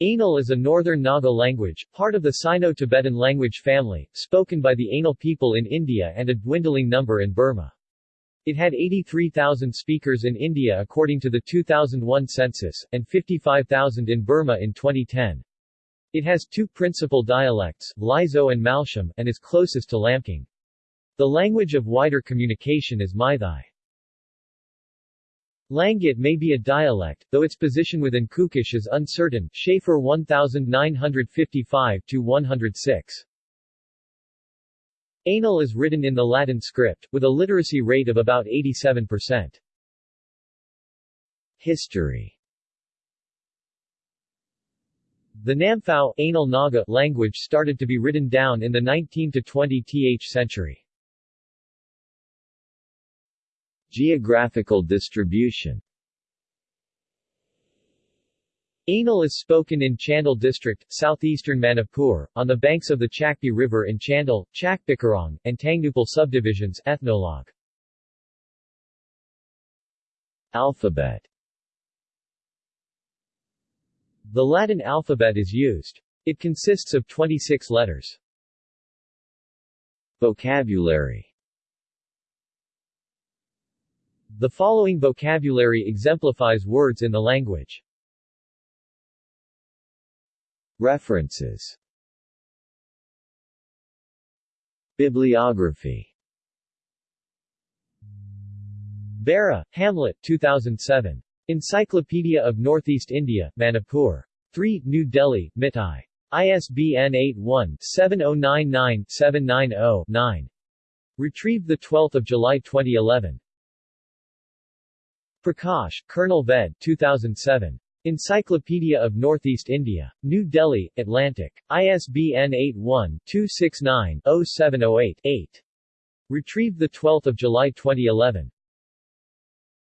Anal is a northern Naga language, part of the Sino-Tibetan language family, spoken by the Anal people in India and a dwindling number in Burma. It had 83,000 speakers in India according to the 2001 census, and 55,000 in Burma in 2010. It has two principal dialects, Lizo and Malsham, and is closest to Lamkang. The language of wider communication is Meitei. Langit may be a dialect, though its position within Kukish is uncertain Shafer 1955-106. Anal is written in the Latin script, with a literacy rate of about 87%. History The Namphao Naga language started to be written down in the 19 to 20th century. Geographical distribution Anal is spoken in Chandel district, southeastern Manipur, on the banks of the Chakpi River in Chandel, Chakpikarong, and Tengnoupal subdivisions ethnologue. Alphabet The Latin alphabet is used. It consists of 26 letters. Vocabulary The following vocabulary exemplifies words in the language. References Bibliography Bareh, Hamlet 2007. Encyclopedia of Northeast India, Manipur. 3, New Delhi, Mittal. ISBN 81-7099-790-9. Retrieved 12 July 2011. Prakash, Colonel Ved 2007. Encyclopedia of Northeast India. New Delhi, Atlantic. ISBN 81-269-0708-8. Retrieved 12 July 2011.